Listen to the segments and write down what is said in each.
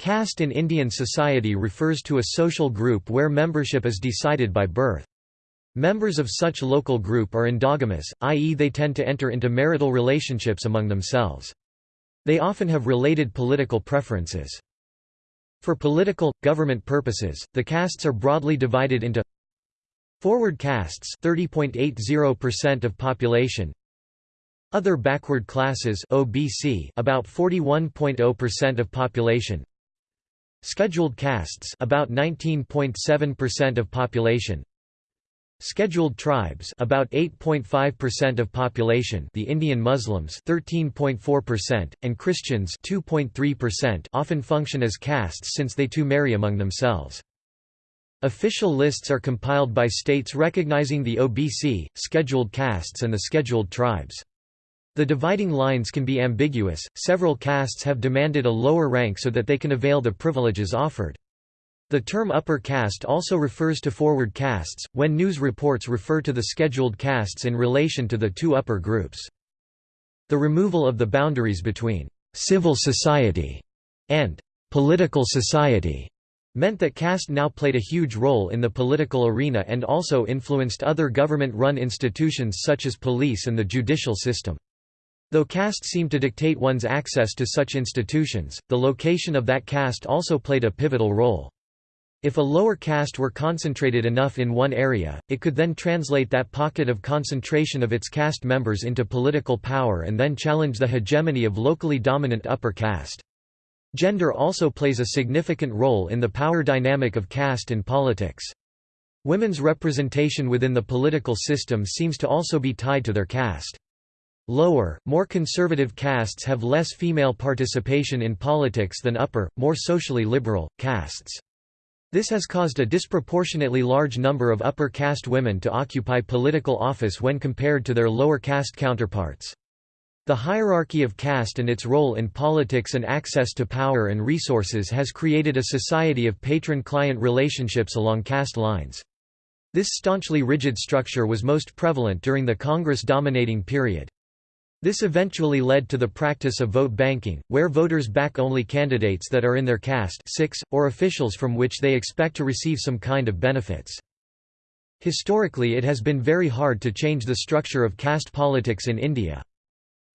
Caste in Indian society refers to a social group where membership is decided by birth. Members of such local group are endogamous, i.e. they tend to enter into marital relationships among themselves. They often have related political preferences. For political, government purposes, the castes are broadly divided into Forward castes 30.80% of population Other backward classes OBC about 41.0% of population Scheduled castes about 19.7% of population Scheduled tribes about 8.5% of population the Indian Muslims 13.4% and Christians 2.3% often function as castes since they too marry among themselves. Official lists are compiled by states recognizing the OBC, scheduled castes and the scheduled tribes. The dividing lines can be ambiguous, several castes have demanded a lower rank so that they can avail the privileges offered. The term upper caste also refers to forward castes, when news reports refer to the scheduled castes in relation to the two upper groups. The removal of the boundaries between «civil society» and «political society» meant that caste now played a huge role in the political arena and also influenced other government-run institutions such as police and the judicial system. Though caste seemed to dictate one's access to such institutions, the location of that caste also played a pivotal role. If a lower caste were concentrated enough in one area, it could then translate that pocket of concentration of its caste members into political power and then challenge the hegemony of locally dominant upper caste. Gender also plays a significant role in the power dynamic of caste in politics. Women's representation within the political system seems to also be tied to their caste. Lower, more conservative castes have less female participation in politics than upper, more socially liberal, castes. This has caused a disproportionately large number of upper caste women to occupy political office when compared to their lower caste counterparts. The hierarchy of caste and its role in politics and access to power and resources has created a society of patron-client relationships along caste lines. This staunchly rigid structure was most prevalent during the Congress-dominating period. This eventually led to the practice of vote banking, where voters back only candidates that are in their caste six, or officials from which they expect to receive some kind of benefits. Historically it has been very hard to change the structure of caste politics in India.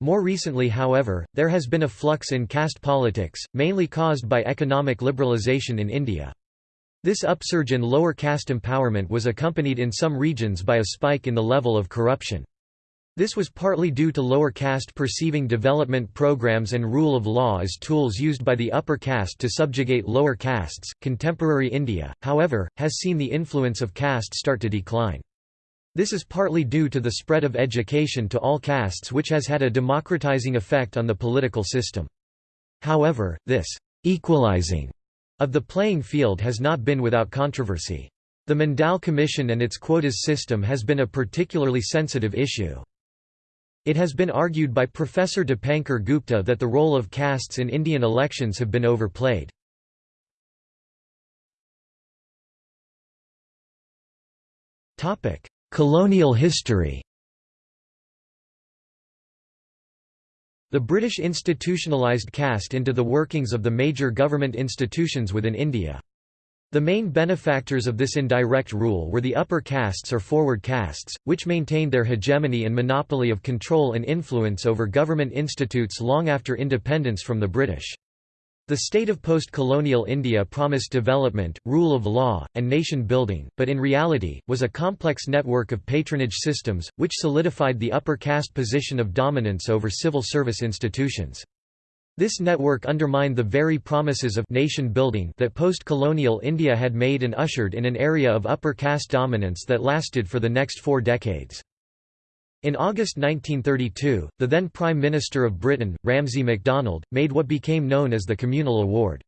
More recently however, there has been a flux in caste politics, mainly caused by economic liberalisation in India. This upsurge in lower caste empowerment was accompanied in some regions by a spike in the level of corruption. This was partly due to lower caste perceiving development programs and rule of law as tools used by the upper caste to subjugate lower castes. Contemporary India, however, has seen the influence of caste start to decline. This is partly due to the spread of education to all castes which has had a democratizing effect on the political system. However, this equalizing of the playing field has not been without controversy. The Mandal Commission and its quotas system has been a particularly sensitive issue. It has been argued by Professor Dipankar Gupta that the role of castes in Indian elections have been overplayed. Colonial history The British institutionalised caste into the workings of the major government institutions within India. The main benefactors of this indirect rule were the upper castes or forward castes, which maintained their hegemony and monopoly of control and influence over government institutes long after independence from the British. The state of post-colonial India promised development, rule of law, and nation-building, but in reality, was a complex network of patronage systems, which solidified the upper caste position of dominance over civil service institutions. This network undermined the very promises of nation building that post-colonial India had made and ushered in an area of upper caste dominance that lasted for the next four decades. In August 1932, the then Prime Minister of Britain, Ramsay MacDonald, made what became known as the Communal Award.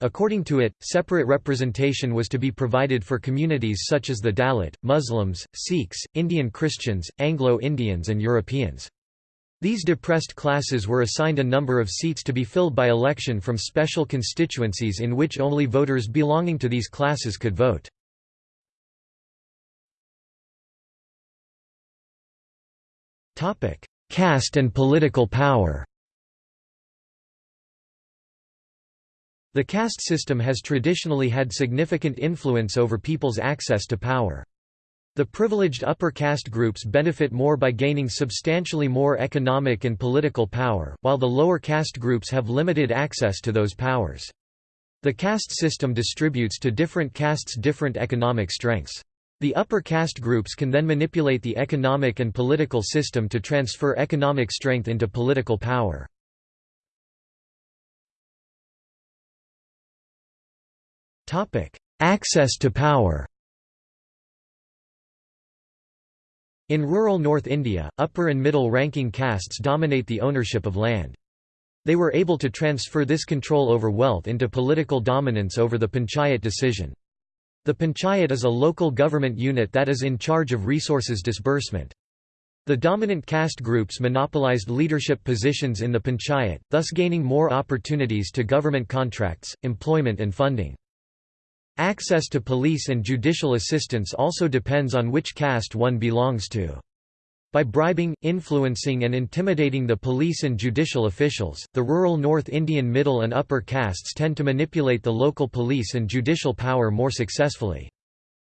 According to it, separate representation was to be provided for communities such as the Dalit, Muslims, Sikhs, Indian Christians, Anglo-Indians and Europeans. These depressed classes were assigned a number of seats to be filled by election from special constituencies in which only voters belonging to these classes could vote. Caste and political power The caste system has traditionally had significant influence over people's access to power. The privileged upper caste groups benefit more by gaining substantially more economic and political power, while the lower caste groups have limited access to those powers. The caste system distributes to different castes different economic strengths. The upper caste groups can then manipulate the economic and political system to transfer economic strength into political power. Access to power In rural North India, upper and middle-ranking castes dominate the ownership of land. They were able to transfer this control over wealth into political dominance over the panchayat decision. The panchayat is a local government unit that is in charge of resources disbursement. The dominant caste groups monopolized leadership positions in the panchayat, thus gaining more opportunities to government contracts, employment and funding. Access to police and judicial assistance also depends on which caste one belongs to. By bribing, influencing and intimidating the police and judicial officials, the rural North Indian middle and upper castes tend to manipulate the local police and judicial power more successfully.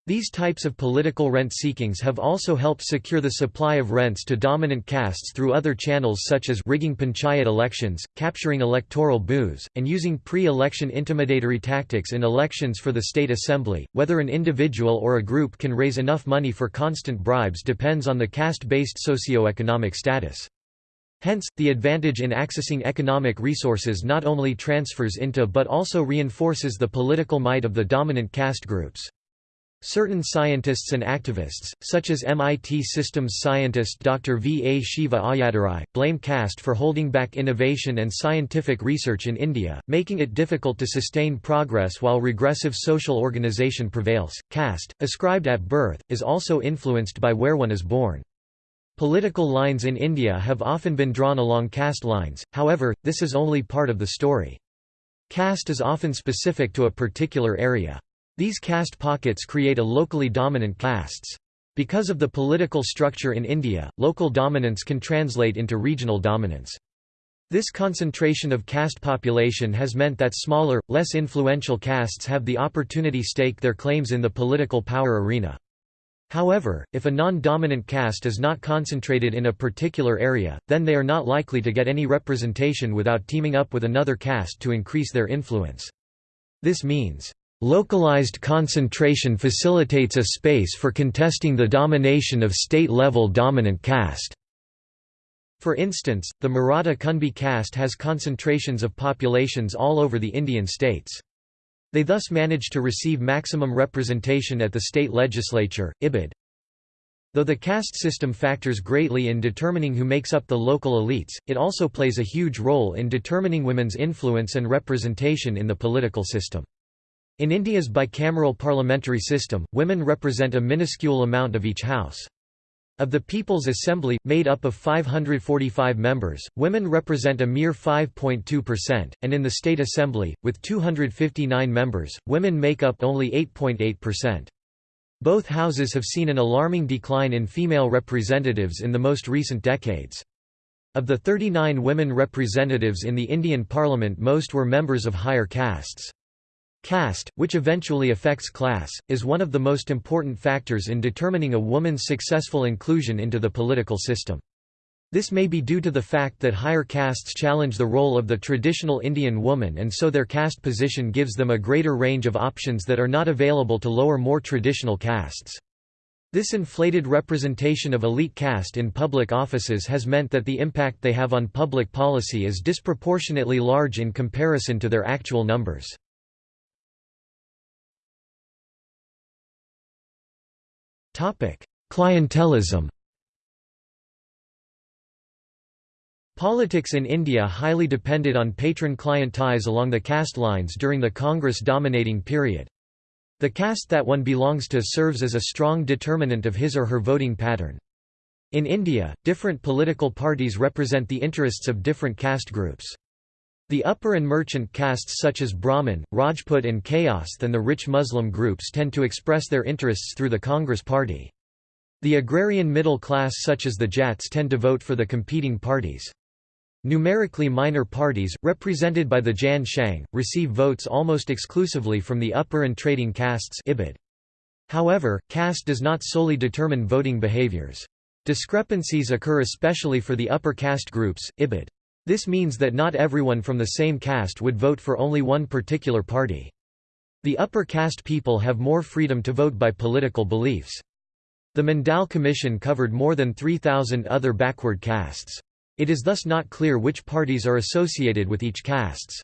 These types of political rent-seekings have also helped secure the supply of rents to dominant castes through other channels such as rigging panchayat elections, capturing electoral booths, and using pre-election intimidatory tactics in elections for the state assembly. Whether an individual or a group can raise enough money for constant bribes depends on the caste-based socio-economic status. Hence, the advantage in accessing economic resources not only transfers into but also reinforces the political might of the dominant caste groups. Certain scientists and activists, such as MIT systems scientist Dr. V. A. Shiva Ayyadurai, blame caste for holding back innovation and scientific research in India, making it difficult to sustain progress while regressive social organization prevails. Caste, ascribed at birth, is also influenced by where one is born. Political lines in India have often been drawn along caste lines, however, this is only part of the story. Caste is often specific to a particular area. These caste pockets create a locally dominant castes. Because of the political structure in India, local dominance can translate into regional dominance. This concentration of caste population has meant that smaller, less influential castes have the opportunity to stake their claims in the political power arena. However, if a non-dominant caste is not concentrated in a particular area, then they are not likely to get any representation without teaming up with another caste to increase their influence. This means, Localized concentration facilitates a space for contesting the domination of state-level dominant caste. For instance, the Maratha Kunbi caste has concentrations of populations all over the Indian states. They thus manage to receive maximum representation at the state legislature, IBID. Though the caste system factors greatly in determining who makes up the local elites, it also plays a huge role in determining women's influence and representation in the political system. In India's bicameral parliamentary system, women represent a minuscule amount of each house. Of the People's Assembly, made up of 545 members, women represent a mere 5.2%, and in the State Assembly, with 259 members, women make up only 8.8%. Both houses have seen an alarming decline in female representatives in the most recent decades. Of the 39 women representatives in the Indian Parliament most were members of higher castes. Caste, which eventually affects class, is one of the most important factors in determining a woman's successful inclusion into the political system. This may be due to the fact that higher castes challenge the role of the traditional Indian woman and so their caste position gives them a greater range of options that are not available to lower more traditional castes. This inflated representation of elite caste in public offices has meant that the impact they have on public policy is disproportionately large in comparison to their actual numbers. Clientelism Politics in India highly depended on patron-client ties along the caste lines during the Congress dominating period. The caste that one belongs to serves as a strong determinant of his or her voting pattern. In India, different political parties represent the interests of different caste groups. The upper and merchant castes such as Brahmin, Rajput and Kayasth and the rich Muslim groups tend to express their interests through the Congress party. The agrarian middle class such as the Jats tend to vote for the competing parties. Numerically minor parties, represented by the Jan Sangh, receive votes almost exclusively from the upper and trading castes Ibid. However, caste does not solely determine voting behaviors. Discrepancies occur especially for the upper caste groups, Ibid. This means that not everyone from the same caste would vote for only one particular party. The upper caste people have more freedom to vote by political beliefs. The Mandal Commission covered more than 3,000 other backward castes. It is thus not clear which parties are associated with each castes.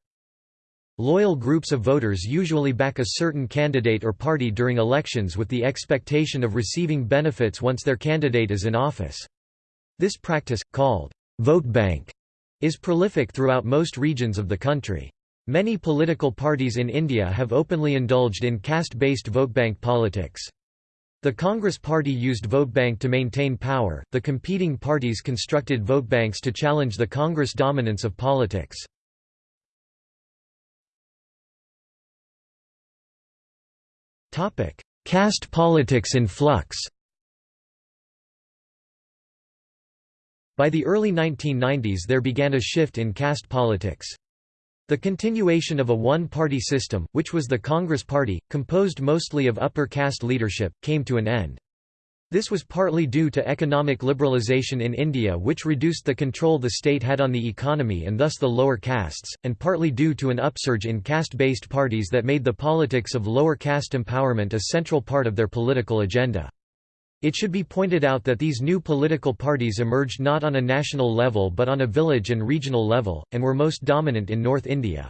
Loyal groups of voters usually back a certain candidate or party during elections with the expectation of receiving benefits once their candidate is in office. This practice, called vote bank, is prolific throughout most regions of the country. Many political parties in India have openly indulged in caste-based vote bank politics. The Congress Party used vote bank to maintain power, the competing parties constructed vote banks to challenge the Congress dominance of politics. Caste politics in flux By the early 1990s there began a shift in caste politics. The continuation of a one-party system, which was the Congress Party, composed mostly of upper caste leadership, came to an end. This was partly due to economic liberalization in India which reduced the control the state had on the economy and thus the lower castes, and partly due to an upsurge in caste-based parties that made the politics of lower caste empowerment a central part of their political agenda. It should be pointed out that these new political parties emerged not on a national level but on a village and regional level, and were most dominant in North India.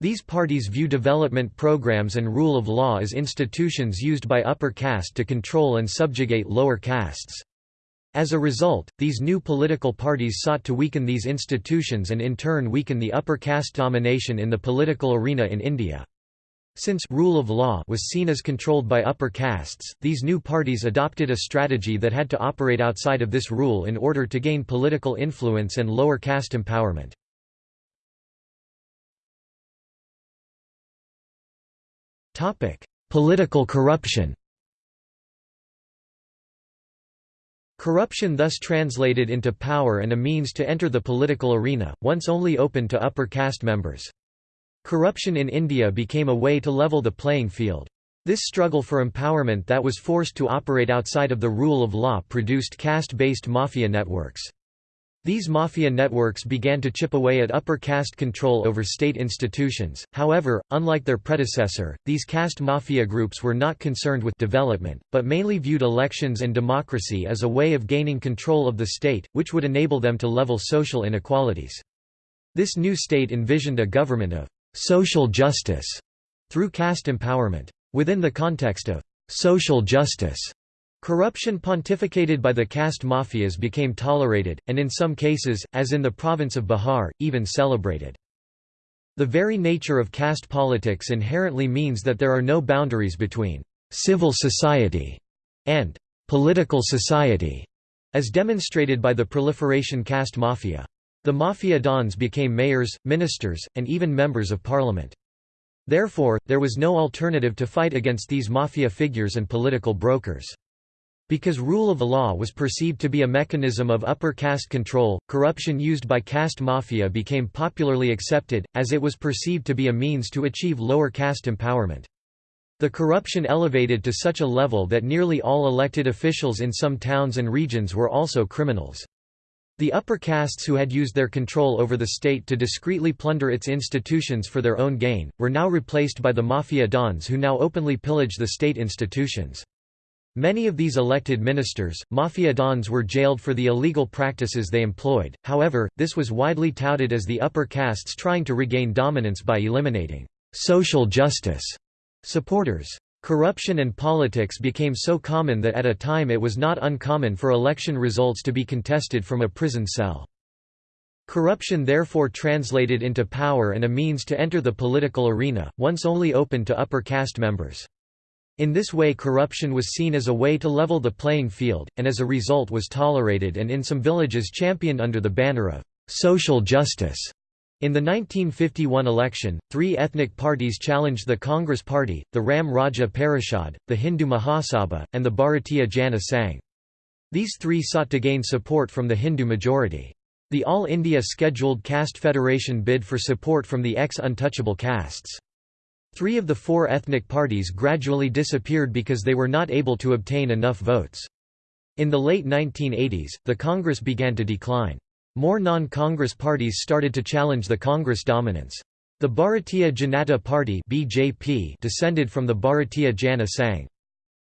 These parties view development programs and rule of law as institutions used by upper caste to control and subjugate lower castes. As a result, these new political parties sought to weaken these institutions and in turn weaken the upper caste domination in the political arena in India. Since rule of law was seen as controlled by upper castes, these new parties adopted a strategy that had to operate outside of this rule in order to gain political influence and lower caste empowerment. Political corruption Corruption thus translated into power and a means to enter the political arena, once only open to upper caste members. Corruption in India became a way to level the playing field. This struggle for empowerment that was forced to operate outside of the rule of law produced caste-based mafia networks. These mafia networks began to chip away at upper caste control over state institutions, however, unlike their predecessor, these caste mafia groups were not concerned with development, but mainly viewed elections and democracy as a way of gaining control of the state, which would enable them to level social inequalities. This new state envisioned a government of social justice through caste empowerment. Within the context of social justice, corruption pontificated by the caste mafias became tolerated, and in some cases, as in the province of Bihar, even celebrated. The very nature of caste politics inherently means that there are no boundaries between civil society and political society, as demonstrated by the proliferation caste mafia. The mafia dons became mayors, ministers, and even members of parliament. Therefore, there was no alternative to fight against these mafia figures and political brokers. Because rule of law was perceived to be a mechanism of upper caste control, corruption used by caste mafia became popularly accepted, as it was perceived to be a means to achieve lower caste empowerment. The corruption elevated to such a level that nearly all elected officials in some towns and regions were also criminals. The upper castes who had used their control over the state to discreetly plunder its institutions for their own gain, were now replaced by the mafia dons who now openly pillage the state institutions. Many of these elected ministers, mafia dons were jailed for the illegal practices they employed, however, this was widely touted as the upper castes trying to regain dominance by eliminating «social justice» supporters. Corruption and politics became so common that at a time it was not uncommon for election results to be contested from a prison cell. Corruption therefore translated into power and a means to enter the political arena, once only open to upper caste members. In this way corruption was seen as a way to level the playing field, and as a result was tolerated and in some villages championed under the banner of «social justice». In the 1951 election, three ethnic parties challenged the Congress Party, the Ram Rajya Parishad, the Hindu Mahasabha, and the Bharatiya Jana Sangh. These three sought to gain support from the Hindu majority. The All India Scheduled Caste Federation bid for support from the ex-untouchable castes. Three of the four ethnic parties gradually disappeared because they were not able to obtain enough votes. In the late 1980s, the Congress began to decline. More non-Congress parties started to challenge the Congress dominance. The Bharatiya Janata Party (BJP) descended from the Bharatiya Jana Sangh.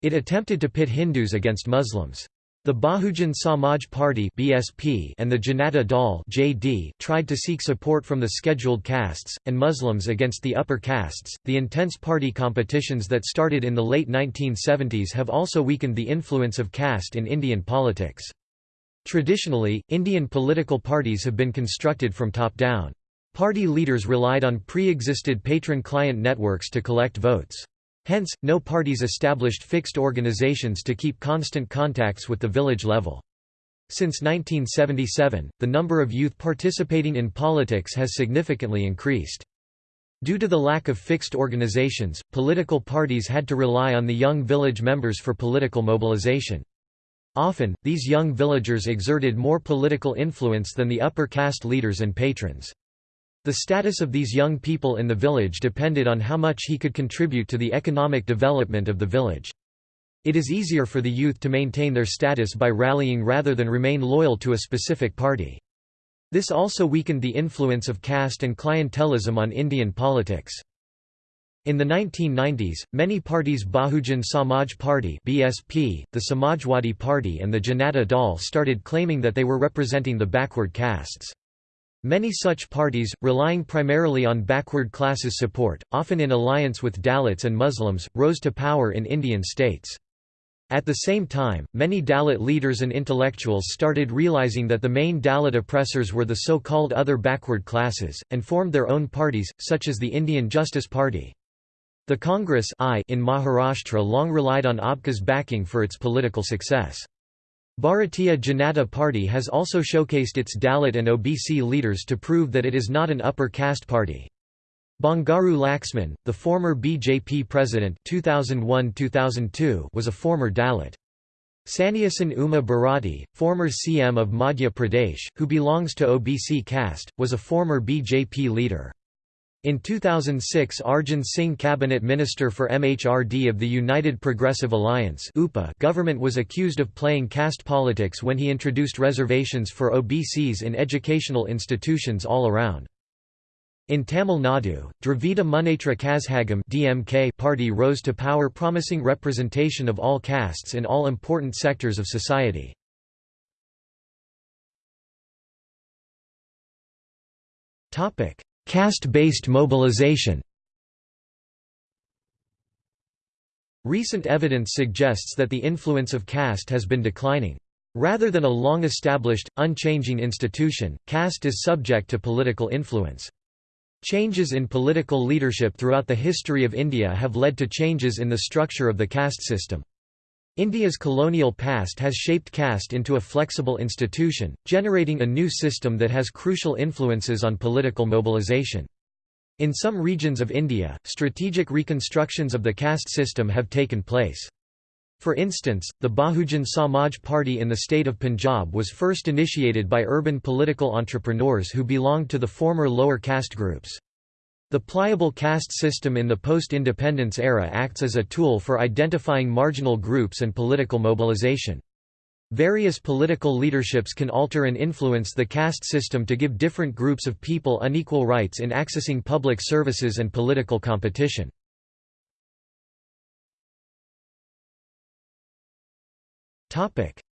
It attempted to pit Hindus against Muslims. The Bahujan Samaj Party (BSP) and the Janata Dal (JD) tried to seek support from the scheduled castes and Muslims against the upper castes. The intense party competitions that started in the late 1970s have also weakened the influence of caste in Indian politics. Traditionally, Indian political parties have been constructed from top down. Party leaders relied on pre-existed patron-client networks to collect votes. Hence, no parties established fixed organizations to keep constant contacts with the village level. Since 1977, the number of youth participating in politics has significantly increased. Due to the lack of fixed organizations, political parties had to rely on the young village members for political mobilization. Often, these young villagers exerted more political influence than the upper caste leaders and patrons. The status of these young people in the village depended on how much he could contribute to the economic development of the village. It is easier for the youth to maintain their status by rallying rather than remain loyal to a specific party. This also weakened the influence of caste and clientelism on Indian politics. In the 1990s, many parties Bahujan Samaj Party (BSP), the Samajwadi Party and the Janata Dal started claiming that they were representing the backward castes. Many such parties, relying primarily on backward classes support, often in alliance with Dalits and Muslims, rose to power in Indian states. At the same time, many Dalit leaders and intellectuals started realizing that the main Dalit oppressors were the so-called other backward classes, and formed their own parties, such as the Indian Justice Party. The Congress I in Maharashtra long relied on APCA's backing for its political success. Bharatiya Janata Party has also showcased its Dalit and OBC leaders to prove that it is not an upper caste party. Bangaru Laxman, the former BJP president 2001 was a former Dalit. Sannyasin Uma Bharati, former CM of Madhya Pradesh, who belongs to OBC caste, was a former BJP leader. In 2006 Arjun Singh cabinet minister for MHRD of the United Progressive Alliance government was accused of playing caste politics when he introduced reservations for OBCs in educational institutions all around. In Tamil Nadu, Dravida Munnetra Kazhagam DMK party rose to power promising representation of all castes in all important sectors of society. Topic: Caste-based mobilization Recent evidence suggests that the influence of caste has been declining. Rather than a long-established, unchanging institution, caste is subject to political influence. Changes in political leadership throughout the history of India have led to changes in the structure of the caste system. India's colonial past has shaped caste into a flexible institution, generating a new system that has crucial influences on political mobilization. In some regions of India, strategic reconstructions of the caste system have taken place. For instance, the Bahujan Samaj Party in the state of Punjab was first initiated by urban political entrepreneurs who belonged to the former lower caste groups. The pliable caste system in the post-independence era acts as a tool for identifying marginal groups and political mobilization. Various political leaderships can alter and influence the caste system to give different groups of people unequal rights in accessing public services and political competition.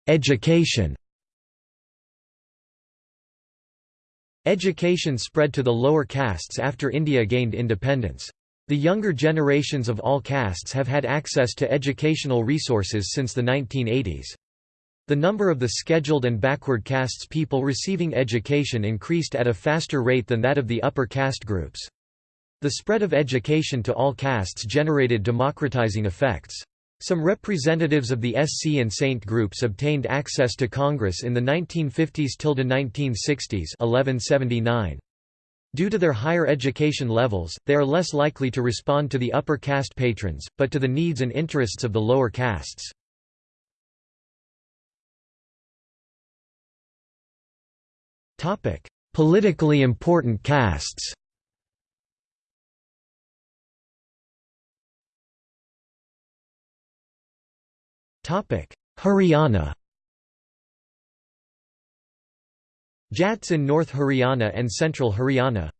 Education Education spread to the lower castes after India gained independence. The younger generations of all castes have had access to educational resources since the 1980s. The number of the scheduled and backward castes people receiving education increased at a faster rate than that of the upper caste groups. The spread of education to all castes generated democratizing effects. Some representatives of the SC and Saint groups obtained access to Congress in the 1950s till the 1960s. 1179. Due to their higher education levels, they are less likely to respond to the upper caste patrons, but to the needs and interests of the lower castes. Politically important castes Haryana Jats in North Haryana and Central Haryana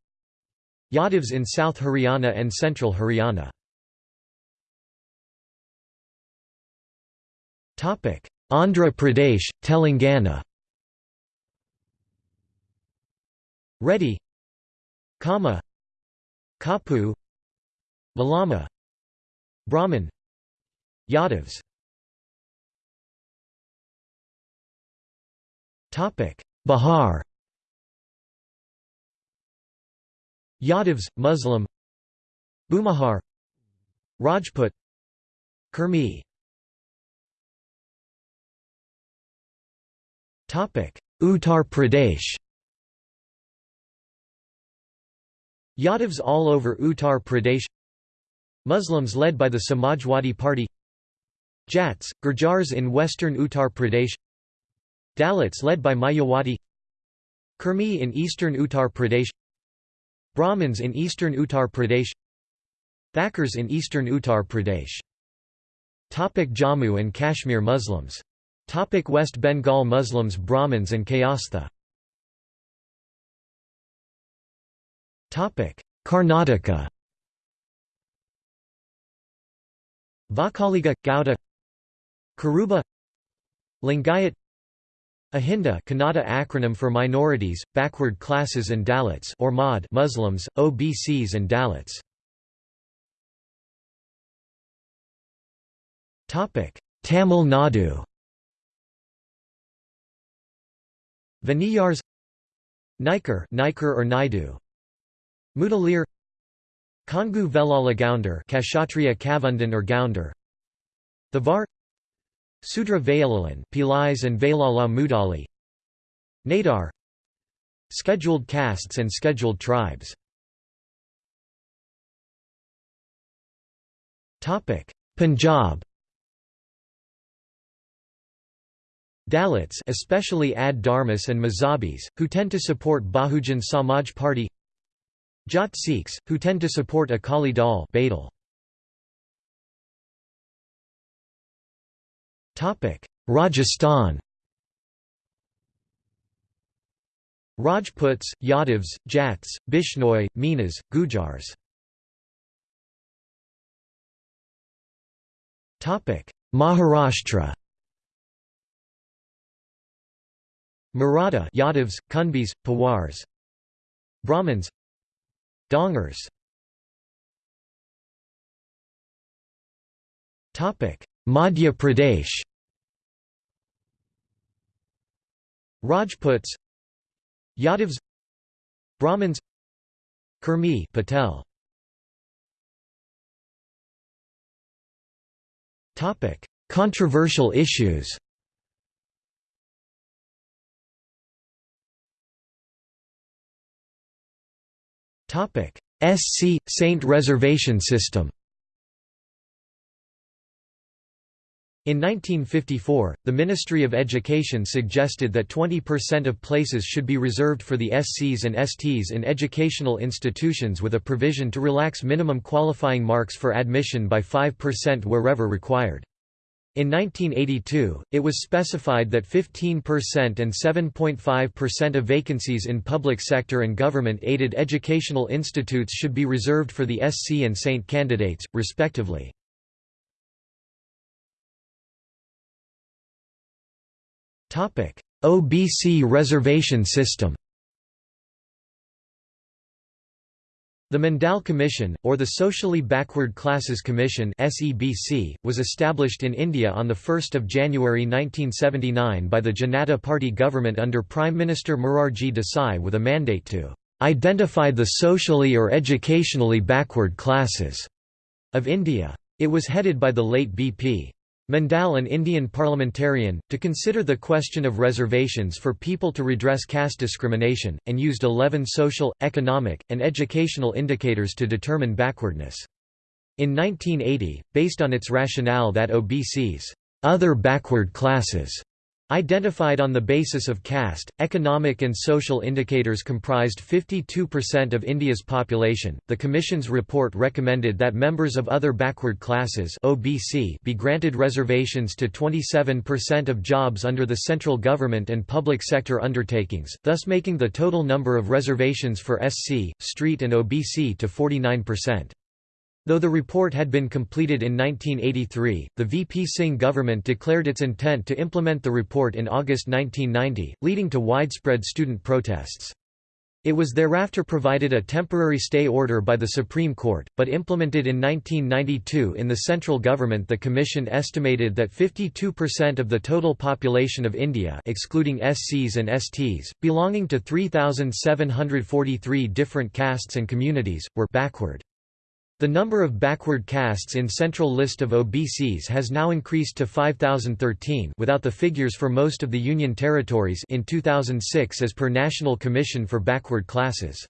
Yadavs in South Haryana and Central Haryana Andhra Pradesh, Telangana Reddy Kamma Kapu Malama Brahmin Yadavs Bihar Yadavs, Muslim. Bhumihar Rajput. Kurmi Uttar Pradesh. Yadavs all over Uttar Pradesh. Muslims led by the Samajwadi Party. Jats, Gurjars in western Uttar Pradesh Dalits led by Mayawati. Kurmi in eastern Uttar Pradesh. Brahmins in eastern Uttar Pradesh. Thakurs in eastern Uttar Pradesh. Topic Jammu and Kashmir Muslims. Topic West Bengal Muslims Brahmins and Kayastha. Topic Karnataka. Vokkaliga Gauda Kuruba. Lingayat Ahinda Kannada acronym for minorities, backward classes and Dalits or MOD Muslims, OBCs and Dalits. Tamil Nadu. Vanniyars Naikar, Naikar or Naidu. Mudaliar Kongu Velala Gounder Kshatriya Kavundan or Gounder. Thevar Sudra Vayalalan Pillais and Vailala Mudali. Nadar. Scheduled castes and scheduled tribes. Punjab. Dalits especially Ad Dharmas and Mazhabis, who tend to support Bahujan Samaj Party. Jat Sikhs, who tend to support Akali Dal Badal. Rajasthan. Rajputs, Yadavs, Jats, Bishnoi, Minas, Gujars. Maharashtra. Maratha Yadavs, Kunbis, Pawars. Brahmins. Dhangars. Madhya Pradesh Rajputs Yadavs Brahmins Kurmi Patel. Topic Controversial issues. Topic SC Saint reservation system In 1954, the Ministry of Education suggested that 20% of places should be reserved for the SCs and STs in educational institutions with a provision to relax minimum qualifying marks for admission by 5% wherever required. In 1982, it was specified that 15% and 7.5% of vacancies in public sector and government-aided educational institutes should be reserved for the SC and SAINT candidates, respectively. OBC reservation system The Mandal Commission, or the Socially Backward Classes Commission was established in India on 1 January 1979 by the Janata Party government under Prime Minister Morarji Desai with a mandate to "...identify the socially or educationally backward classes." of India. It was headed by the late B.P. Mandal an Indian parliamentarian, to consider the question of reservations for people to redress caste discrimination, and used 11 social, economic, and educational indicators to determine backwardness. In 1980, based on its rationale that OBCs, other backward classes, Identified on the basis of caste, economic and social indicators comprised 52% of India's population. The Commission's report recommended that members of other backward classes (OBC) be granted reservations to 27% of jobs under the central government and public sector undertakings, thus making the total number of reservations for SC, street and OBC to 49%. Though the report had been completed in 1983, the VP Singh government declared its intent to implement the report in August 1990, leading to widespread student protests. It was thereafter provided a temporary stay order by the Supreme Court, but implemented in 1992 in the central government the commission estimated that 52% of the total population of India excluding SCs and STs, belonging to 3,743 different castes and communities, were backward. The number of backward castes in central list of OBCs has now increased to 5013 without the figures for most of the union territories in 2006 as per National Commission for Backward Classes.